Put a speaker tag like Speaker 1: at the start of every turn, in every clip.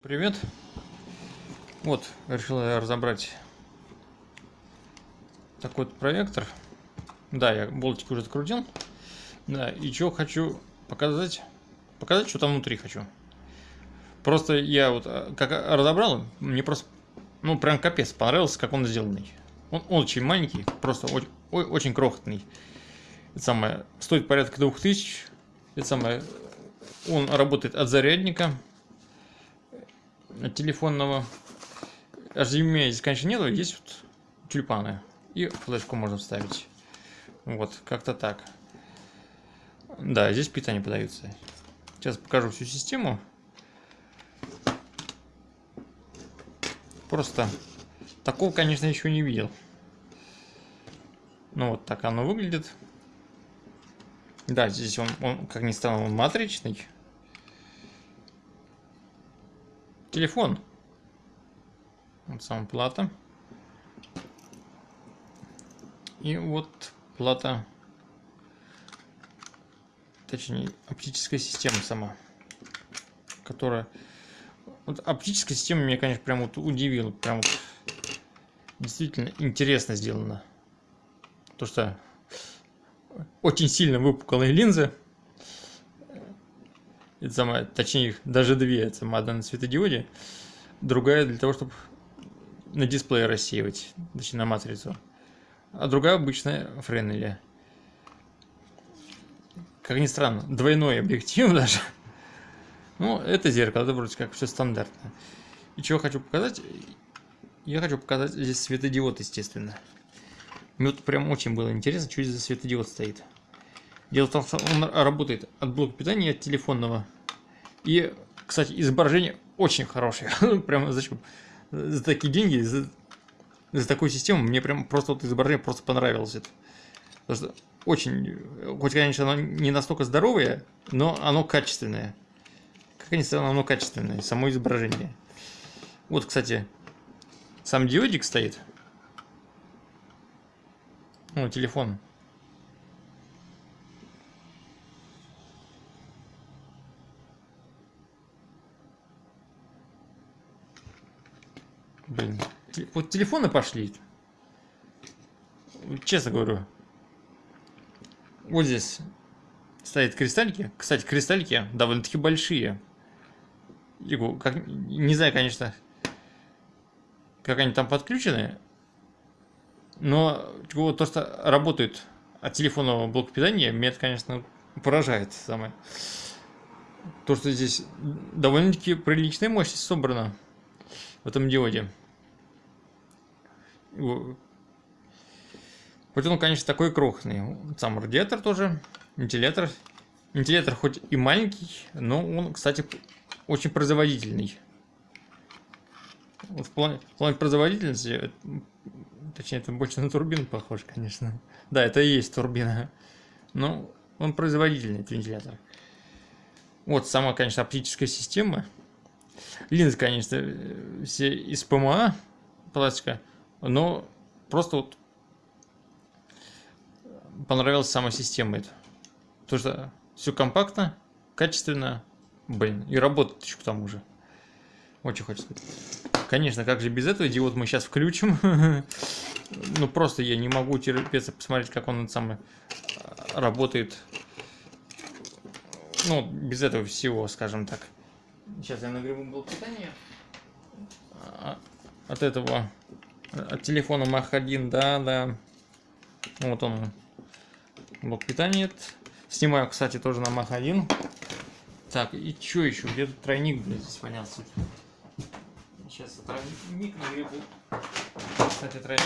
Speaker 1: Привет. Вот, решил я разобрать такой вот проектор. Да, я болтик уже открутил. Да, и что хочу показать. Показать, что там внутри хочу. Просто я вот а, как разобрал, мне просто, ну, прям капец понравился, как он сделанный. Он очень маленький, просто очень, очень крохотный. Это самое, стоит порядка 2000. Это самое, он работает от зарядника телефонного HDMI здесь, конечно, нету, есть вот тюльпаны. И флешку можно вставить. Вот, как-то так. Да, здесь питание подается. Сейчас покажу всю систему. Просто такого, конечно, еще не видел. Ну вот так оно выглядит. Да, здесь он, он как ни странно, он матричный. Телефон. Вот сама плата. И вот плата, точнее оптическая система сама, которая... Вот оптическая система меня, конечно, прям вот удивила. Прям вот действительно интересно сделано. То, что очень сильно выпуклые линзы это самое, точнее их даже две, это одна на светодиоде, другая для того, чтобы на дисплее рассеивать, точнее на матрицу, а другая обычная Френнеля. Как ни странно, двойной объектив даже. Ну, это зеркало, это вроде как все стандартно. И чего хочу показать? Я хочу показать здесь светодиод, естественно. Мне вот прям очень было интересно, что здесь за светодиод стоит. Дело в том, что он работает от блока питания от телефонного. И, кстати, изображение очень хорошее. прям зачем? За такие деньги, за, за такую систему, мне прям просто вот изображение просто понравилось. Это. Потому что очень, хоть, конечно, оно не настолько здоровое, но оно качественное. Как ни странно, оно качественное, само изображение. Вот, кстати, сам диодик стоит. Ну, телефон. Блин. Вот телефоны пошли. Честно говорю. Вот здесь стоят кристаллики. Кстати, кристаллики довольно-таки большие. Как, не знаю, конечно, как они там подключены. Но то, что работает от телефонного блока питания, меня это, конечно, поражает самое. То, что здесь довольно-таки приличная мощность собрана в этом диоде. Хоть он, конечно, такой крохотный. Сам радиатор тоже, вентилятор. Вентилятор хоть и маленький, но он, кстати, очень производительный. В плане, в плане производительности, точнее, это больше на турбину похож, конечно. Да, это и есть турбина. Но он производительный, этот вентилятор. Вот сама, конечно, оптическая система. Линзы, конечно, все из ПМА пластика, но просто вот понравилась сама система эта. Потому что все компактно, качественно, блин, и работает еще к тому же. Очень хочется сказать. Конечно, как же без этого диод мы сейчас включим. ну просто я не могу терпеться посмотреть, как он самый работает. Ну, без этого всего, скажем так. Сейчас я нагреву блок питания. А, от этого, от телефона Mach 1, да, да. Вот он, блок питания. Снимаю, кстати, тоже на Mach 1. Так, и что еще? Где-то тройник, блядь, здесь валялся. Сейчас тройник нагребу. Кстати, тройник.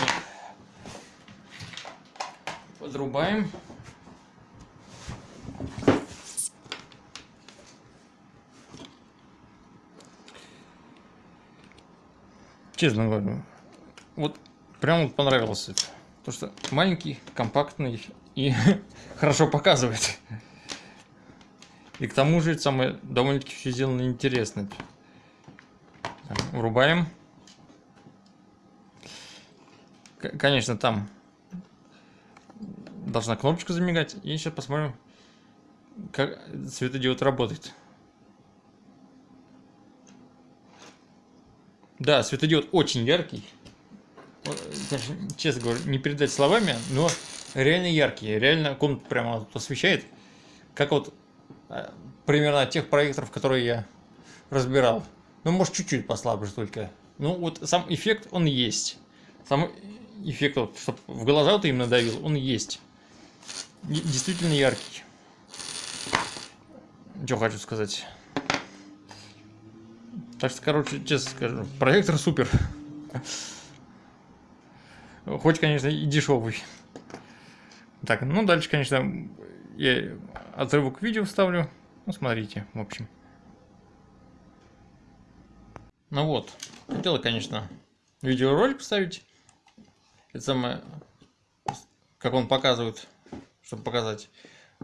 Speaker 1: Подрубаем. честно говорю, вот прям вот понравилось это. То, что маленький, компактный и хорошо показывает. И к тому же самое довольно-таки все сделано интересно. Так, врубаем. Конечно, там должна кнопочка замигать. И сейчас посмотрим, как светодиод работает. Да, светодиод очень яркий. Конечно, честно говоря, не передать словами, но реально яркий. Реально комнату прямо освещает. Как вот а, примерно тех проекторов, которые я разбирал. Ну, может, чуть-чуть послабже только. Ну, вот сам эффект, он есть. Сам эффект, вот, чтобы в глаза ты именно давил, он есть. Действительно яркий. Что хочу сказать. Так что, короче, честно скажу, проектор супер. Хоть, конечно, и дешевый. Так, ну дальше, конечно, я отрывок видео вставлю. Ну, смотрите, в общем. Ну вот, хотела, конечно, видеоролик поставить. Это самое, как он показывает, чтобы показать.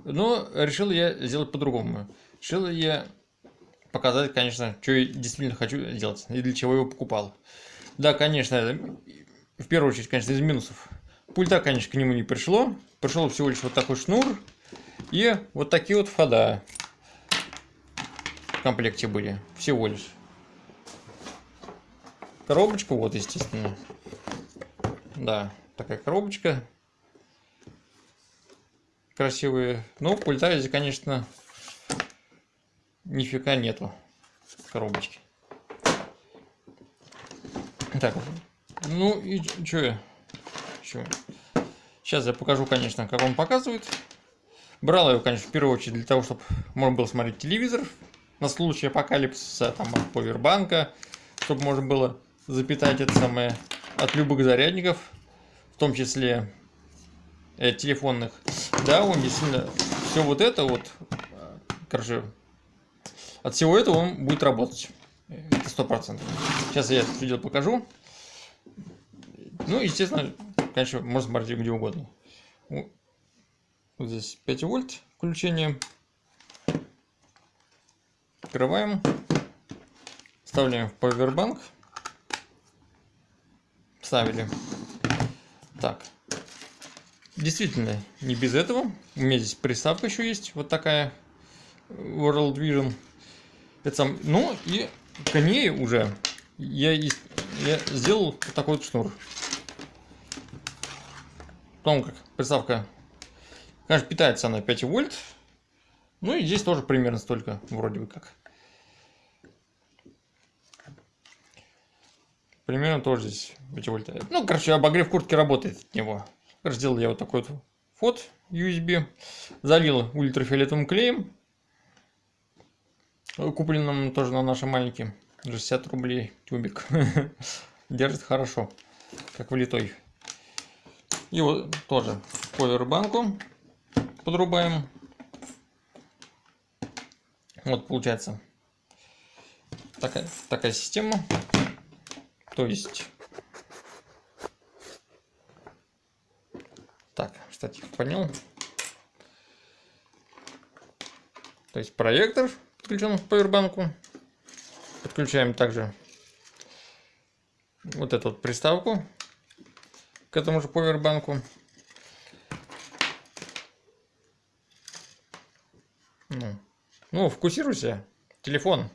Speaker 1: Но решил я сделать по-другому. Решил я показать, конечно, что я действительно хочу сделать и для чего его покупал. Да, конечно, в первую очередь, конечно, из минусов. Пульта, конечно, к нему не пришло. Пришел всего лишь вот такой шнур и вот такие вот входа в комплекте были. Всего лишь. Коробочка, вот, естественно. Да, такая коробочка. Красивые. Но пульта здесь, конечно, нифига нету коробочки. Так, ну и что я? Чё? Сейчас я покажу, конечно, как он показывает. Брал его, конечно, в первую очередь для того, чтобы можно было смотреть телевизор на случай апокалипсиса, там, от повербанка, чтобы можно было запитать это самое от любых зарядников, в том числе э, телефонных. Да, он действительно все вот это вот, короче, от всего этого он будет работать. Это сто процентов. Сейчас я это видео покажу. Ну, естественно, конечно, можно смотреть где угодно. Вот здесь 5 вольт включение. Открываем. Вставляем в повербанк. Вставили. Так. Действительно, не без этого. У меня здесь приставка еще есть. Вот такая. World Vision. Это сам, ну и к уже я, я сделал такой вот шнур. Потом как приставка, конечно, питается она 5 вольт. Ну и здесь тоже примерно столько, вроде бы как. Примерно тоже здесь 5 вольт. Ну, короче, обогрев куртки работает от него. Короче, сделал я вот такой вот вход USB. Залил ультрафиолетовым клеем купленном тоже на наши маленькие 60 рублей тюбик держит хорошо как влитой и вот тоже повербанку подрубаем. Вот получается такая такая система. То есть так кстати понял. То есть проектор подключен к повербанку. Подключаем также вот эту вот приставку к этому же повербанку. Ну, ну фокусируйся. Телефон.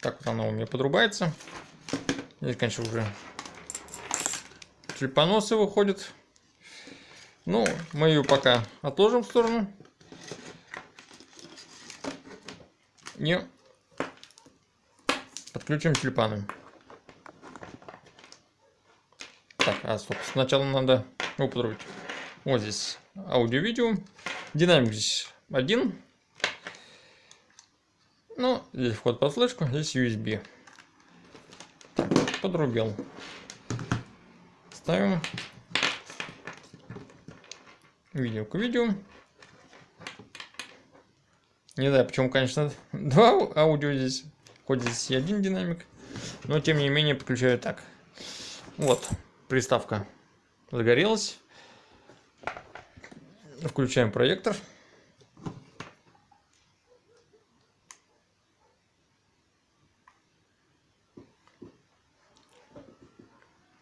Speaker 1: Так вот оно у меня подрубается. Здесь, конечно, уже чипоносы выходят. Ну, мы ее пока отложим в сторону. и подключим тюльпаны. Так, а стоп, сначала надо употребить. Вот здесь аудио-видео. Динамик здесь один. Ну, здесь вход под флешку, здесь USB. Подрубил. Ставим видео к видео. Не знаю, почему, конечно, два аудио здесь. Хоть здесь и один динамик. Но, тем не менее, подключаю так. Вот, приставка загорелась. Включаем проектор.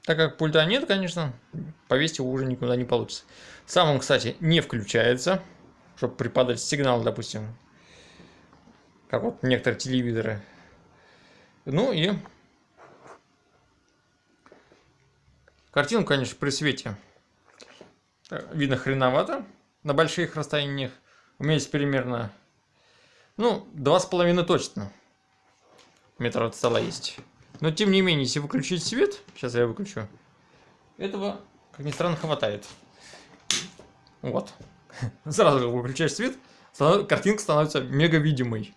Speaker 1: Так как пульта нет, конечно, повесить его уже никуда не получится. Сам он, кстати, не включается, чтобы преподать сигнал, допустим, как вот некоторые телевизоры. Ну и картину, конечно, при свете э, видно хреновато на больших расстояниях. У меня есть примерно, ну, два с половиной точно метра от стола есть. Но тем не менее, если выключить свет, сейчас я выключу, этого, как ни странно, хватает. Вот. Сразу выключаешь свет, картинка становится мега видимой.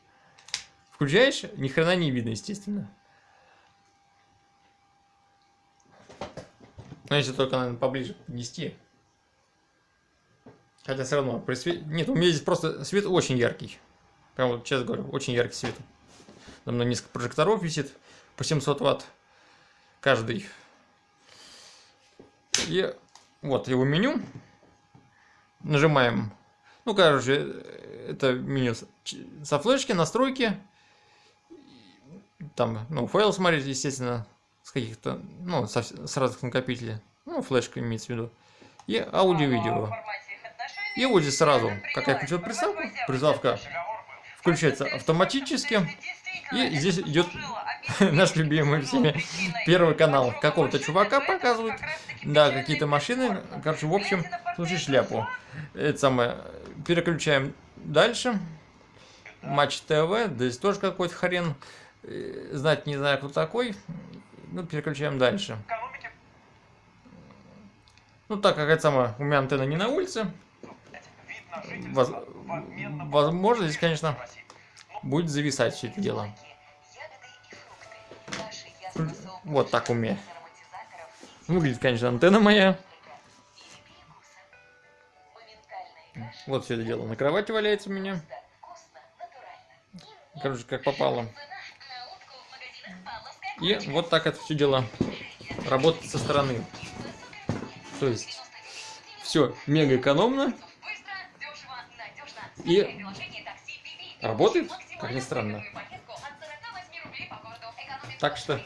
Speaker 1: Включаешь, ни хрена не видно, естественно. Но если только, наверное, поближе поднести. Хотя все равно при свете... Нет, у меня здесь просто свет очень яркий. Прям вот честно говорю, очень яркий свет. Там на несколько прожекторов висит по 700 ватт каждый. И вот его меню. Нажимаем. Ну, короче, это меню со флешки, настройки. Там, ну, файл смотреть, естественно, с каких-то, ну, со, с разных накопителей. Ну, флешка имеется в виду. И аудио-видео. И вот здесь сразу, как я включил приставку, приставка включается автоматически. И здесь идет наш любимый всеми первый канал. Какого-то чувака показывают. Да, какие-то машины. Короче, в общем, слушай шляпу. Это самое. Переключаем дальше. Матч ТВ. Здесь тоже какой-то хрен. Э, знать не знаю, кто такой. Ну, переключаем дальше. Ну, так как это самое, у меня антенна не на улице. Воз... Возможно, здесь, конечно, будет зависать все это дело. Вот так у меня. Выглядит, конечно, антенна моя. Вот все это дело. На кровати валяется у меня. Короче, как попало. И вот так это все дело работает со стороны. То есть, все мега экономно. И работает, как ни странно. Так что...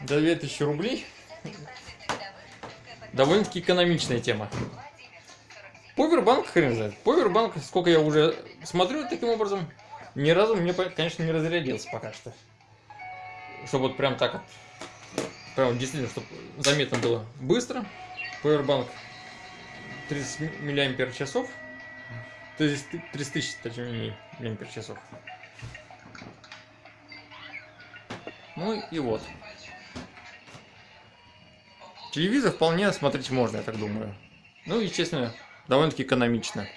Speaker 1: За 2000 рублей довольно-таки экономичная тема. Повербанк, хрен знает. Повербанк, сколько я уже смотрю таким образом, ни разу мне, конечно, не разрядился пока что. Чтобы вот прям так вот, прям действительно, чтобы заметно было быстро. Powerbank 30 миллиампер часов. То есть 30 тысяч, точнее, миллиампер часов. Ну и вот. Телевизор вполне смотреть можно, я так думаю. Ну, естественно, довольно-таки экономично.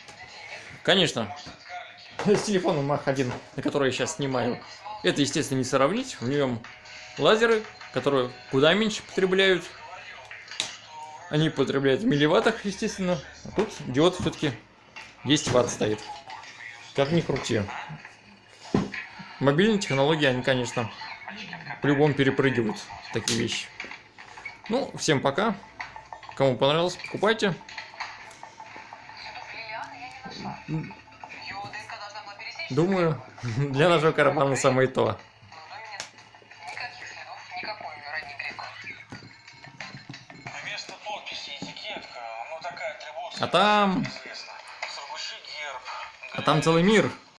Speaker 1: Конечно, с телефоном Mach 1, на который я сейчас снимаю, это, естественно, не сравнить. В нем лазеры, которые куда меньше потребляют. Они потребляют в милливаттах, естественно. А тут диод все-таки 10 ватт стоит. Как ни крути. Мобильные технологии, они, конечно, по-любому перепрыгивают такие вещи. Ну, всем пока. Кому понравилось, покупайте. Думаю, для нашего кармана самое то. А там... А там целый мир.